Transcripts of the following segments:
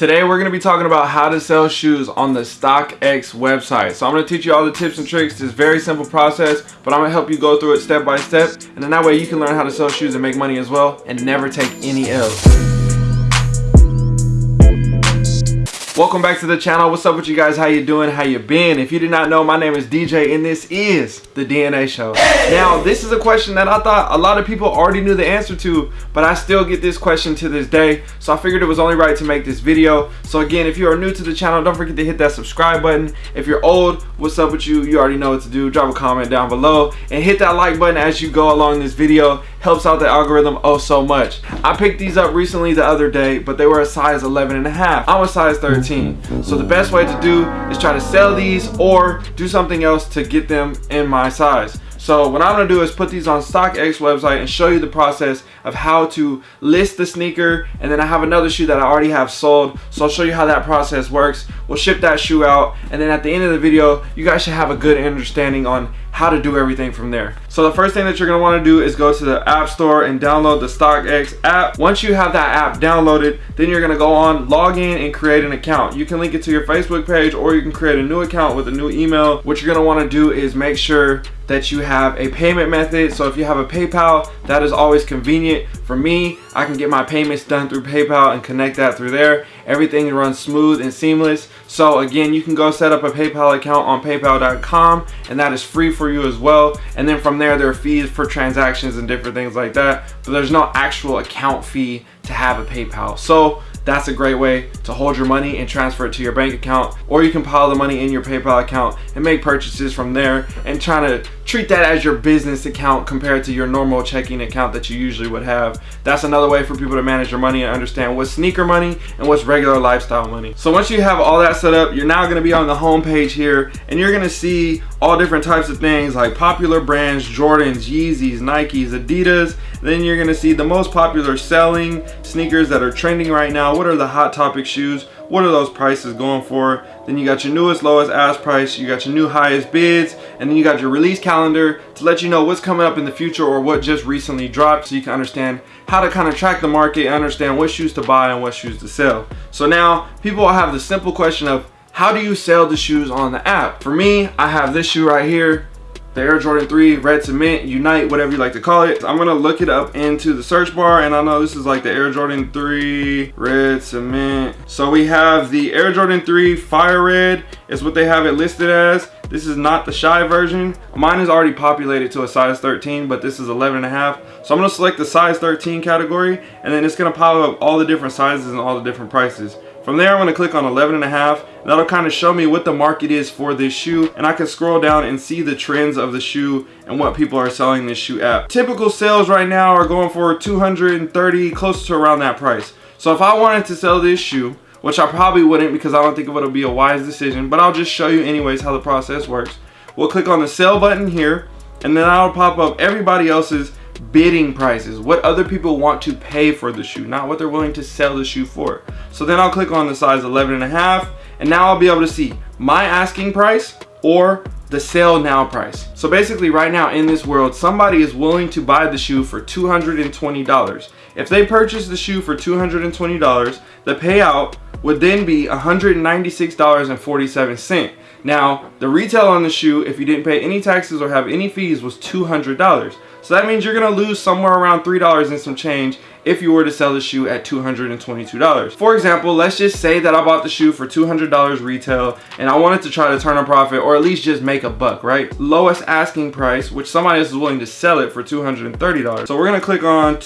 Today we're going to be talking about how to sell shoes on the StockX website. So I'm going to teach you all the tips and tricks. It's a very simple process, but I'm going to help you go through it step by step. And then that way you can learn how to sell shoes and make money as well and never take any L's. Welcome back to the channel. What's up with you guys? How you doing? How you been? If you did not know, my name is DJ and this is the DNA Show. Now, this is a question that I thought a lot of people already knew the answer to, but I still get this question to this day. So I figured it was only right to make this video. So again, if you are new to the channel, don't forget to hit that subscribe button. If you're old, what's up with you? You already know what to do. Drop a comment down below and hit that like button as you go along this video. Helps out the algorithm oh so much. I picked these up recently the other day, but they were a size 11 and a half. I'm a size 13. So the best way to do is try to sell these or do something else to get them in my size. So what I'm gonna do is put these on StockX website and show you the process of how to list the sneaker. And then I have another shoe that I already have sold. So I'll show you how that process works. We'll ship that shoe out. And then at the end of the video, you guys should have a good understanding on how to do everything from there. So the first thing that you're gonna wanna do is go to the App Store and download the StockX app. Once you have that app downloaded, then you're gonna go on, log in and create an account. You can link it to your Facebook page or you can create a new account with a new email. What you're gonna wanna do is make sure that you have a payment method. So if you have a PayPal, that is always convenient. For me, I can get my payments done through PayPal and connect that through there. Everything runs smooth and seamless. So again, you can go set up a PayPal account on paypal.com and that is free for you as well. And then from there, there are fees for transactions and different things like that. But there's no actual account fee to have a PayPal. So that's a great way to hold your money and transfer it to your bank account or you can pile the money in your PayPal account and make purchases from there and trying to treat that as your business account compared to your normal checking account that you usually would have. That's another way for people to manage your money and understand what's sneaker money and what's regular lifestyle money. So once you have all that set up, you're now gonna be on the home page here and you're gonna see all different types of things like popular brands, Jordans, Yeezys, Nikes, Adidas. Then you're gonna see the most popular selling sneakers that are trending right now. What are the hot topic shoes? What are those prices going for? Then you got your newest, lowest ask price. You got your new highest bids. And then you got your release calendar to let you know what's coming up in the future or what just recently dropped so you can understand how to kind of track the market and understand what shoes to buy and what shoes to sell. So now people have the simple question of how do you sell the shoes on the app? For me, I have this shoe right here the Air Jordan 3 Red Cement Unite, whatever you like to call it. I'm gonna look it up into the search bar and I know this is like the Air Jordan 3 Red Cement. So we have the Air Jordan 3 Fire Red is what they have it listed as. This is not the shy version. Mine is already populated to a size 13, but this is 11 and a half. So I'm gonna select the size 13 category and then it's gonna pop up all the different sizes and all the different prices. From there, I'm gonna click on 11 and a half. That'll kind of show me what the market is for this shoe. And I can scroll down and see the trends of the shoe and what people are selling this shoe at. Typical sales right now are going for 230, close to around that price. So if I wanted to sell this shoe, which I probably wouldn't because I don't think it would be a wise decision, but I'll just show you anyways how the process works. We'll click on the sell button here, and then I'll pop up everybody else's bidding prices, what other people want to pay for the shoe, not what they're willing to sell the shoe for. So then I'll click on the size 11 and a half, and now I'll be able to see my asking price or the sale now price. So basically right now in this world, somebody is willing to buy the shoe for $220. If they purchase the shoe for $220, the payout would then be $196.47. Now, the retail on the shoe, if you didn't pay any taxes or have any fees, was $200. So that means you're gonna lose somewhere around $3 and some change if you were to sell the shoe at $222. For example, let's just say that I bought the shoe for $200 retail and I wanted to try to turn a profit or at least just make a buck, right? Lowest asking price, which somebody else is willing to sell it for $230. So we're gonna click on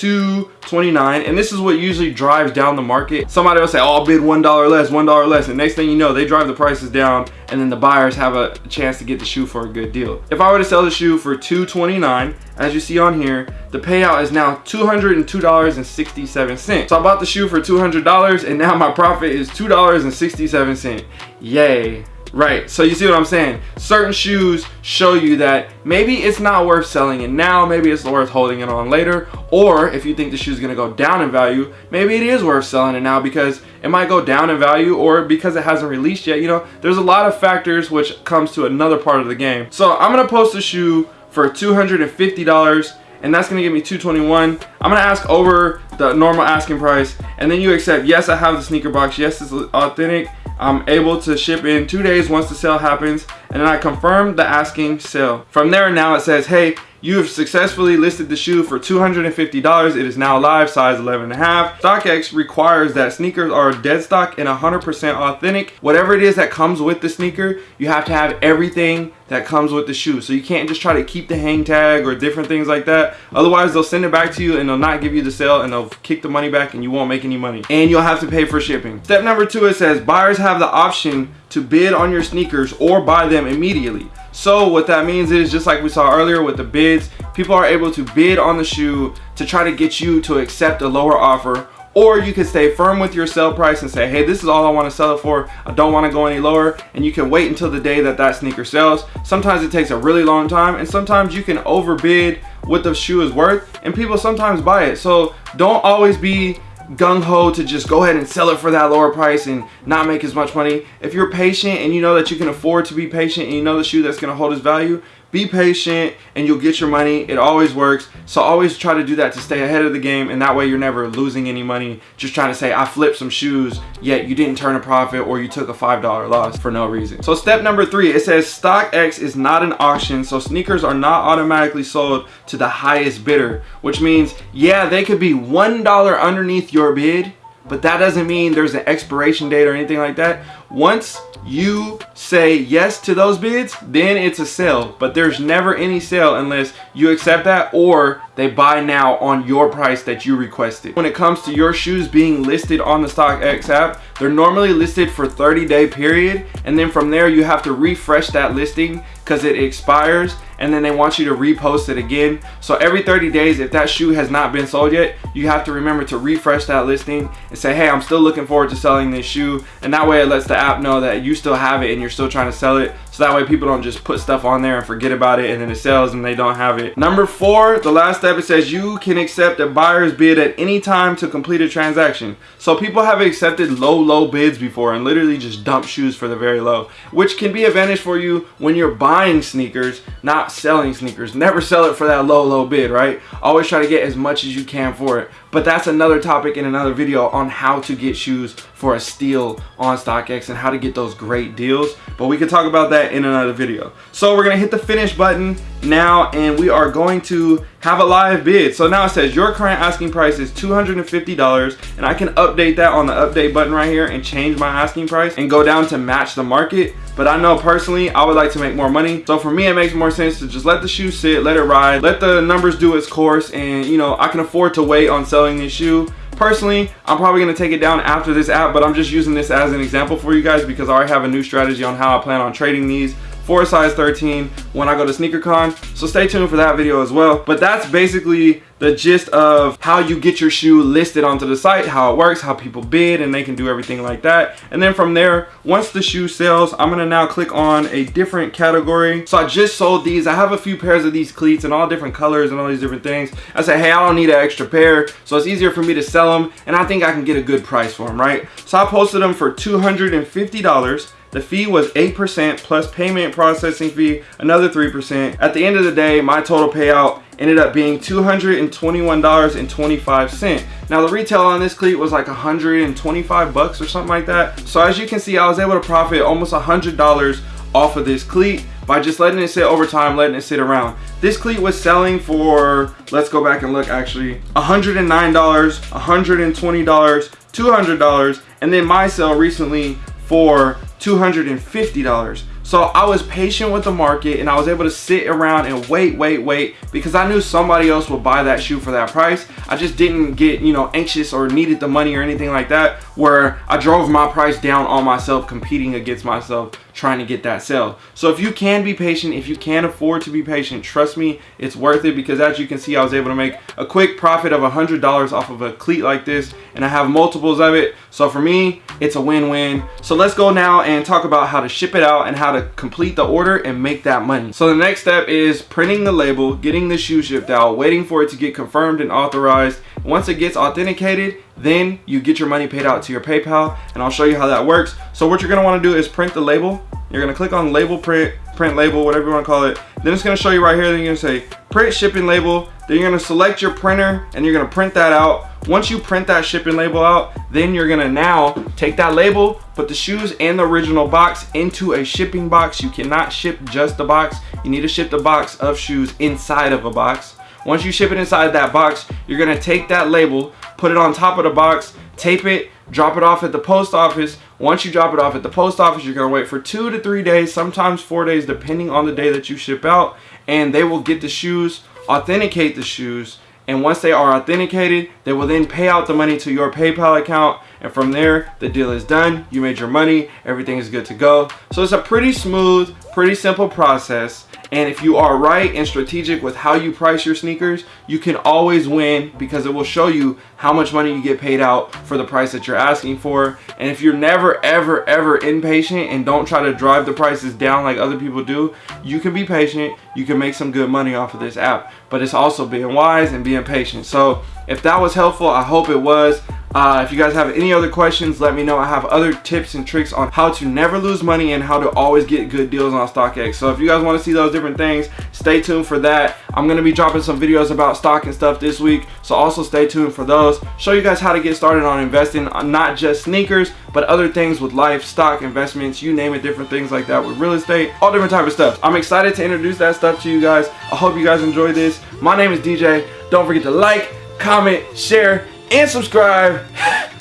229 and this is what usually drives down the market. Somebody will say, oh, I'll bid $1 less, $1 less. And next thing you know, they drive the prices down and then the buyers have a chance to get the shoe for a good deal. If I were to sell the shoe for 229 as you see on here, the payout is now $202.67. So I bought the shoe for $200 and now my profit is $2.67. Yay. Right, so you see what I'm saying? Certain shoes show you that maybe it's not worth selling it now, maybe it's worth holding it on later, or if you think the shoe is gonna go down in value, maybe it is worth selling it now because it might go down in value or because it hasn't released yet, you know? There's a lot of factors which comes to another part of the game. So I'm gonna post a shoe for $250 and that's gonna give me 221 i'm gonna ask over the normal asking price and then you accept yes i have the sneaker box yes it's authentic I'm able to ship in two days once the sale happens and then I confirm the asking sale. From there now it says, hey, you have successfully listed the shoe for $250. It is now live, size 11 and a half. StockX requires that sneakers are dead stock and 100% authentic. Whatever it is that comes with the sneaker, you have to have everything that comes with the shoe. So you can't just try to keep the hang tag or different things like that. Otherwise, they'll send it back to you and they'll not give you the sale and they'll kick the money back and you won't make any money. And you'll have to pay for shipping. Step number two, it says buyers have the option to bid on your sneakers or buy them immediately. So what that means is just like we saw earlier with the bids, people are able to bid on the shoe to try to get you to accept a lower offer or you can stay firm with your sell price and say hey this is all I want to sell it for. I don't want to go any lower. And you can wait until the day that that sneaker sells. Sometimes it takes a really long time and sometimes you can overbid what the shoe is worth and people sometimes buy it. So don't always be gung-ho to just go ahead and sell it for that lower price and not make as much money. If you're patient and you know that you can afford to be patient and you know the shoe that's going to hold its value, be patient and you'll get your money. It always works. So always try to do that to stay ahead of the game and that way you're never losing any money. Just trying to say i flipped some shoes yet you didn't turn a profit or you took a five dollar loss for no reason. So step number three it says stockx is not an auction so sneakers are not automatically sold to the highest bidder which means yeah they could be one dollar underneath your bid but that doesn't mean there's an expiration date or anything like that once you say yes to those bids, then it's a sale. But there's never any sale unless you accept that or they buy now on your price that you requested. When it comes to your shoes being listed on the StockX app, they're normally listed for 30 day period. And then from there, you have to refresh that listing because it expires and then they want you to repost it again. So every 30 days, if that shoe has not been sold yet, you have to remember to refresh that listing and say, hey, I'm still looking forward to selling this shoe. And that way it lets the app know that you still have it and you're still trying to sell it. So that way people don't just put stuff on there and forget about it and then it sells and they don't have it. Number four, the last step, it says you can accept a buyer's bid at any time to complete a transaction. So people have accepted low, low bids before and literally just dump shoes for the very low, which can be advantage for you when you're buying sneakers, not selling sneakers. Never sell it for that low, low bid, right? Always try to get as much as you can for it. But that's another topic in another video on how to get shoes for a steal on StockX and how to get those great deals. But we can talk about that in another video. So we're gonna hit the finish button now and we are going to have a live bid. So now it says your current asking price is $250 and I can update that on the update button right here and change my asking price and go down to match the market. But I know personally, I would like to make more money. So for me, it makes more sense to just let the shoe sit, let it ride, let the numbers do its course. And you know, I can afford to wait on selling this shoe. Personally, I'm probably gonna take it down after this app, but I'm just using this as an example for you guys because I already have a new strategy on how I plan on trading these for size 13 when I go to SneakerCon. So stay tuned for that video as well. But that's basically the gist of how you get your shoe listed onto the site, how it works, how people bid, and they can do everything like that. And then from there, once the shoe sells, I'm gonna now click on a different category. So I just sold these. I have a few pairs of these cleats in all different colors and all these different things. I said, hey, I don't need an extra pair. So it's easier for me to sell them. And I think I can get a good price for them, right? So I posted them for $250. The fee was 8% plus payment processing fee, another 3%. At the end of the day, my total payout ended up being $221.25. Now the retail on this cleat was like 125 bucks or something like that. So as you can see, I was able to profit almost $100 off of this cleat by just letting it sit over time, letting it sit around. This cleat was selling for, let's go back and look actually, $109, $120, $200, and then my sale recently for $250. So I was patient with the market and I was able to sit around and wait, wait, wait because I knew somebody else would buy that shoe for that price. I just didn't get, you know, anxious or needed the money or anything like that where I drove my price down on myself competing against myself trying to get that sale. So if you can be patient, if you can afford to be patient, trust me, it's worth it because as you can see, I was able to make a quick profit of $100 off of a cleat like this and I have multiples of it. So for me, it's a win-win. So let's go now and talk about how to ship it out and how to complete the order and make that money. So the next step is printing the label, getting the shoe shipped out, waiting for it to get confirmed and authorized. Once it gets authenticated, then you get your money paid out to your PayPal and I'll show you how that works. So what you're gonna wanna do is print the label You're gonna click on label print, print label, whatever you wanna call it. Then it's gonna show you right here, then you're gonna say print shipping label. Then you're gonna select your printer and you're gonna print that out. Once you print that shipping label out, then you're gonna now take that label, put the shoes and the original box into a shipping box. You cannot ship just the box. You need to ship the box of shoes inside of a box. Once you ship it inside that box, you're gonna take that label, put it on top of the box, tape it, drop it off at the post office. Once you drop it off at the post office, you're gonna wait for two to three days, sometimes four days, depending on the day that you ship out, and they will get the shoes, authenticate the shoes, and once they are authenticated, they will then pay out the money to your PayPal account. And from there, the deal is done. You made your money. Everything is good to go. So it's a pretty smooth, pretty simple process. And if you are right and strategic with how you price your sneakers, you can always win because it will show you how much money you get paid out for the price that you're asking for. And if you're never, ever, ever impatient and don't try to drive the prices down like other people do, you can be patient. You can make some good money off of this app. But it's also being wise and being patient. So if that was helpful, I hope it was. Uh, if you guys have any other questions, let me know. I have other tips and tricks on how to never lose money and how to always get good deals on StockX. So if you guys want to see those different things, stay tuned for that. I'm going to be dropping some videos about stock and stuff this week. So also stay tuned for those. Show you guys how to get started on investing, not just sneakers, but other things with life, stock, investments, you name it, different things like that with real estate, all different type of stuff. I'm excited to introduce that stuff to you guys. I hope you guys enjoy this. My name is DJ. Don't forget to like, comment, share, and subscribe.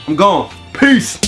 I'm gone. Peace.